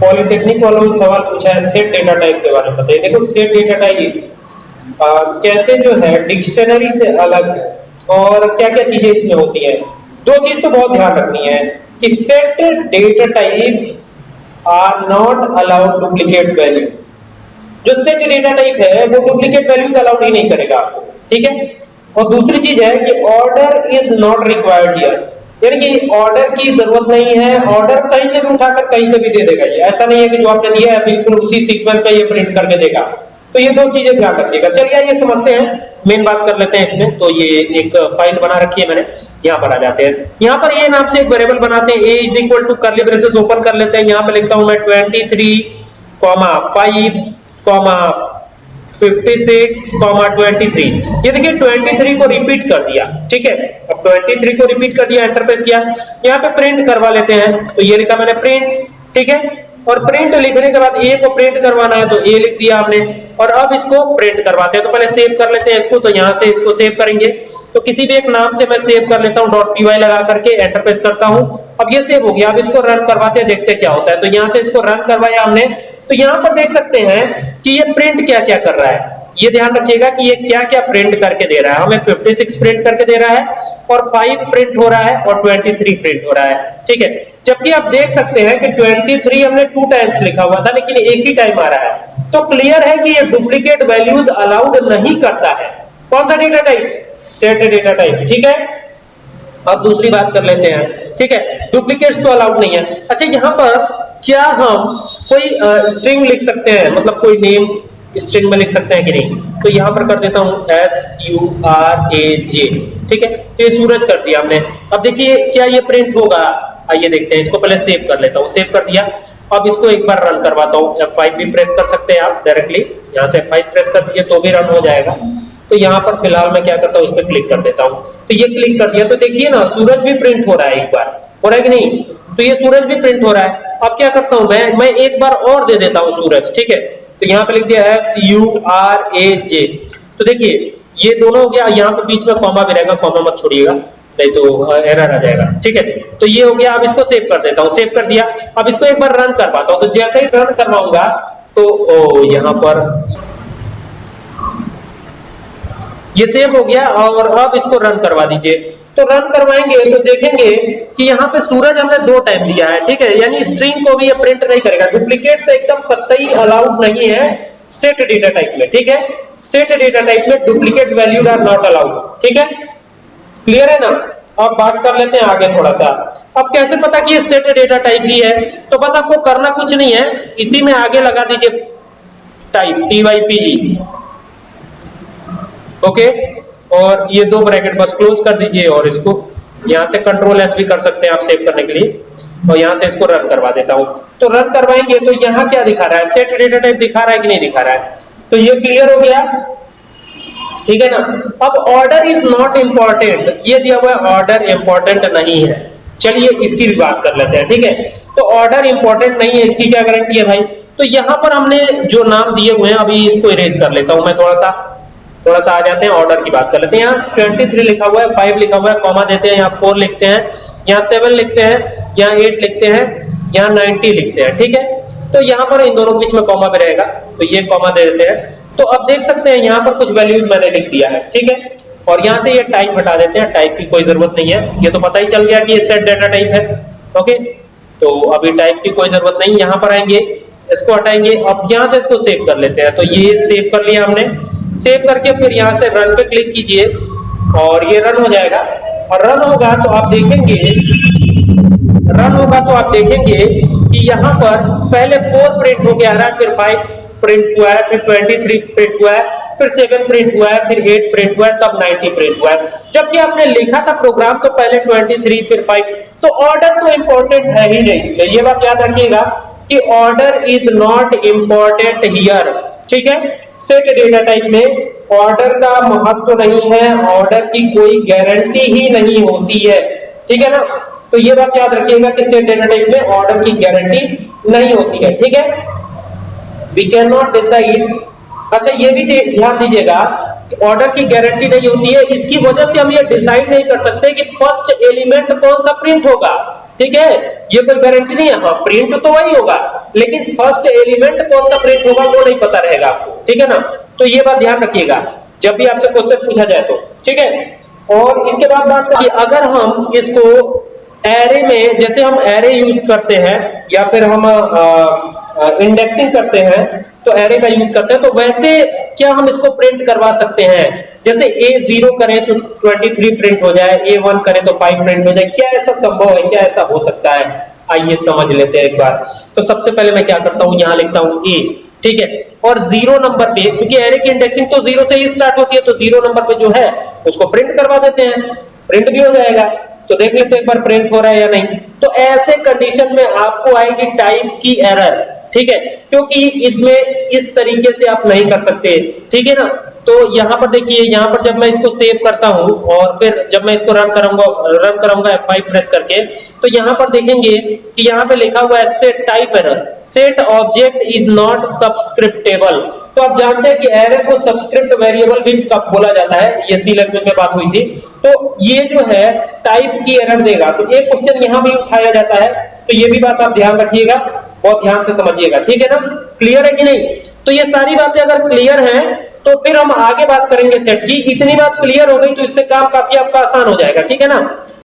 Polytechnic वालों ने सवाल पूछा है सेट डेटा टाइप के बारे में बताइए। देखो सेट डेटा टाइप कैसे जो है, डिक्शनरी से अलग है और क्या क्या चीज़ें इसमें होती है? दो चीज़ तो बहुत ध्यान रखनी है कि set data type are not allowed duplicate value जो सेट डेटा टाइप है, वो डुप्लीकेट वैल्यूज़ अलाउड ही नहीं करेगा आपको, ठीक है? और दूसरी चीज़ है कि order is not required here यानी कि ऑर्डर की ज़रूरत नहीं है ऑर्डर कहीं से भी उठाकर कहीं से भी दे देगा ये। ऐसा नहीं है कि जो आपने दिया है, बिल्कुल उसी सीक्वेंस का ये प्रिंट करके देगा। तो ये दो चीज़ें ध्यान रखिएगा। चलिए ये समझते हैं। मेन बात कर लेते हैं इसमें। तो ये एक फ़ाइल बना रखी है मैंने। यहाँ पर आ जाते हैं। यहाँ पर ये नाम से एक वेरिएबल बनाते हैं। A is equal to curly braces open कर लेते हैं। यहाँ पर लिखता हूँ मैं 23 कॉमा 5 कॉमा 56 कॉमा 23 ये देखिए 23 को रिपीट कर दिया, ठीक है? अब 23 को रिपीट कर दिया एंटर प्रेस किया। यहाँ पे प्रिंट करवा लेते हैं। तो ये लिखा मैंने प्रिंट ठीक है? और प्रिंट लिखने के बाद ए को प्रिंट करवाना है तो ए लिख दिया आपने। और अब इसको प्रिंट करवाते हैं। तो पहले सेव कर लेते हैं इसको तो यहाँ से इसको सेव करेंगे। तो किसी भी एक नाम से मैं सेव कर लेता हूँ पी लगा करके एंटर प्रेस करता हूँ। अब ये सेव हो गया, अब इसको रन करवाते हैं, देखते क्या होता है। तो यहाँ से इसको रन करवाया हमने। तो यहाँ पर देख सकते हैं कि ये प्रिंट क्या क्या कर रहा है। ये ध्यान रखिएगा कि ये क्या क्या प्रिंट करके दे रहा है। हमें 56 प्रिंट करके दे रहा है और 5 प्रिंट हो रहा है और 23 प्रिंट हो रहा है। ठीक है? जबकि आप देख सकते हैं कि 23 हमने टू टाइम्स लिखा हुआ था, लेकिन एक ही टाइम आ रहा है। तो क्लियर है कि ये डुप्लीकेट वैल्यूज़ अलाउड नहीं करता है। कौन सा data type set data type ठीक है? अब दूसरी बात कर लेते हैं। ठीक है? डुप्लीकेट्स तो अलाउड नहीं है। अच्छा यहाँ पर क्या हम कोई स्ट्रिंग लिख सकते हैं? मतलब कोई नेम स्ट्रिंग में लिख सकते हैं कि नहीं? तो यहाँ पर कर देता हूँ S U R A J ठीक है? तो ये सूरज कर दिया हमने। अब देखिए क्या ये प्रिंट होगा? आइए देखते हैं, इसको पहले सेव कर लेता हूँ। सेव कर दिया। अब इसको एक बार रन करवाता हूँ। F5 भी प्रेस कर सकते हैं आप डायरेक्टली यहाँ से F5 प्रेस कर दीजिए तो भी रन हो जाएगा। तो यहाँ पर फ़िलहाल मैं क्या करता हूँ इस पर क्लिक कर देता हूँ। तो ये क्लिक कर दिया। तो देखिए ना, सूरज भी प्रिंट हो रहा है एक बार। हो रहा है कि नहीं? तो ये सूरज भी प्रिंट हो रहा है। अब क्या करता हूँ मैं? मैं एक बार और दे देता हूँ सूरज, ठीक है? तो यहाँ पे लिख दिया S U R A J तो देखिए, ये दोनों हो गया, यहाँ पे बीच में कॉमा भी रहेगा कॉमा मत छोड़िएगा, नहीं तो एरर आ जाएगा, ठीक है? तो ये हो गया, अब इसको सेव कर देता हूँ सेव कर दिया। अब इसको एक बार रन कर पाता हूँ तो जैसे ही रन करवाऊँगा तो ओ, यहाँ पर ये सेव हो गया और अब इसको रन करवा दीजिए। तो रन करवाएँगे तो देखेंगे कि यहाँ पे सूरज हमने दो टाइम दिया है, ठीक है? यानी स्ट्रिंग को भी ये प्रिंट नहीं करेगा। डुप्लीकेट से एकदम कतई अलाउड नहीं है सेट डेटा टाइप में, ठीक है? सेट डेटा टाइप में duplicate values are not allowed ठीक है? क्लियर है ना? अब बात कर लेते हैं आगे थोड़ा सा अब कैसे पता कि ये सेट डेटा टाइप ही है? तो बस आपको करना कुछ नहीं है। इसी में आगे लगा दीजिए type T Y P okay और ये दो ब्रैकेट बस क्लोज कर दीजिए और इसको यहाँ से कंट्रोल एस भी कर सकते हैं आप सेव करने के लिए। और यहाँ से इसको रन करवा देता हूँ। तो रन करवाएँगे तो यहाँ क्या दिखा रहा है? सेट डेटा टाइप दिखा रहा है कि नहीं दिखा रहा है? तो ये क्लियर हो गया। ठीक है ना? अब ऑर्डर इज़ नॉट इंपॉर्टेंट ये दिया हुआ है ऑर्डर इंपॉर्टेंट नहीं है। चलिए इसकी भी बात कर लेते हैं। ठीक है? तो ऑर्डर इंपॉर्टेंट नहीं है, इसकी क्या गारंटी है भाई? तो यहाँ पर हमने जो नाम दिए हुए हैं, अभी इसको इरेज कर लेता हूँ मैं थोड़ा सा। थोड़ा सा आ जाते हैं ऑर्डर की बात कर लेते हैं। यहाँ 23 लिखा हुआ है 5 लिखा हुआ है कॉमा देते हैं, यहाँ 4 लिखते हैं, यहाँ 7 लिखते हैं, यहाँ 8 लिखते हैं, यहाँ 90 लिखते हैं, ठीक है? तो यहाँ पर इन दोनों के बीच में कॉमा भी रहेगा तो ये कॉमा दे देते हैं। तो अब देख सकते हैं, यहाँ पर कुछ वैल्यूज़ मैंने लिख दिया है, ठीक है? और यहाँ से ये टाइप हटा देते हैं टाइप की कोई ज़रूरत नहीं है। ये तो पता ही चल गया कि ये सेट डाटा टाइप है ओके तो अभी टाइप की कोई ज़रूरत नहीं, यहाँ पर आएँगे, इसको हटाएँगे, अब यहाँ से इसको सेव कर लेते हैं। तो ये सेव कर लिया हमने सेव करके फिर यहाँ से रन पे क्लिक कीजिए और ये रन हो जाएगा। और रन होगा तो आप देखेंगे रन होगा तो आप देखेंगे कि यहाँ पर पहले फोर प्रिंट हो गया रहा है फिर फाइव प्रिंट हुआ है, फिर 23 प्रिंट हुआ है, फिर 7 प्रिंट हुआ है, फिर 8 प्रिंट हुआ है, तब 90 प्रिंट हुआ है। जबकि आपने लिखा था प्रोग्राम तो पहले 23 फिर 5 तो ऑर्डर तो इंपॉर्टेंट है ही नहीं। इसमें ये बात याद रखिएगा कि order is not important here ठीक है? सेट डेटा टाइप में ऑर्डर का महत्व नहीं है ऑर्डर की कोई गारंटी ही नहीं होती है। ठीक है ना? तो ये बात याद रखिएगा कि सेट डेटा टाइप में ऑर्डर की गारंटी नहीं होती है। ठीक है? वी कैन नॉट डिसाइड अच्छा ये भी ध्यान दीजिएगा कि ऑर्डर की गारंटी नहीं होती है, इसकी वजह से हम ये डिसाइड नहीं कर सकते कि फ़र्स्ट एलिमेंट कौन सा प्रिंट होगा। ठीक है? ये कोई गारंटी नहीं है। हाँ प्रिंट तो वही होगा। लेकिन फ़र्स्ट एलिमेंट कौन सा प्रिंट होगा, वो नहीं पता रहेगा आपको। ठीक है ना? तो ये बात ध्यान रखिएगा, जब भी आपसे क्वेश्चन पूछा जाए तो। ठीक है? और इसके बाद बात करिए, अगर हम इसको एरे में, जैसे हम एरे यूज़ करते हैं, या फिर हम इंडेक्सिंग करते हैं तो एरे का यूज़ करते हैं तो वैसे क्या हम इसको प्रिंट करवा सकते हैं? जैसे ए ज़ीरो करें तो 23 प्रिंट हो जाए ए वन करें तो 5 प्रिंट हो जाए, क्या ऐसा संभव है? क्या ऐसा हो सकता है? आइए समझ लेते हैं एक बार। तो सबसे पहले मैं क्या करता हूँ, यहाँ लिखता हूँ ए ठीक है? और ज़ीरो नंबर पे क्योंकि एरे की इंडेक्सिंग तो ज़ीरो से ही स्टार्ट होती है तो ज़ीरो नंबर पे जो है, उसको प्रिंट करवा देते हैं। प्रिंट भी हो जाएगा। तो देख लेते हैं एक बार प्रिंट हो रहा है या नहीं। तो ऐसे कंडीशन में आपको आएगी टाइप की एरर ठीक है? क्योंकि इसमें इस तरीके से आप नहीं कर सकते। ठीक है ना? तो यहाँ पर देखिए, यहाँ पर जब मैं इसको सेव करता हूँ और फिर जब मैं इसको रन करूँगा रन करूँगा F5 प्रेस करके तो यहाँ पर देखेंगे कि यहाँ पे लिखा हुआ है set type error set object is not subscriptable तो आप जानते हैं कि एरर को सब्सक्रिप्ट वेरिएबल भी कब बोला जाता है? ये सी लैंग्वेज में बात हुई थी। तो ये जो है टाइप की एरर देगा। तो एक क्वेश्चन यहाँ भी उठाया जाता है। तो ये भी बात आप ध्यान रखिएगा। बहुत ध्यान से समझिएगा, ठीक है ना? क्लियर है कि नहीं? तो ये सारी बातें अगर क्लियर हैं तो फिर हम आगे बात करेंगे सेट की इतनी बात क्लियर हो गई तो इससे काम काफ़ी आपका आसान हो जाएगा, ठीक है ना?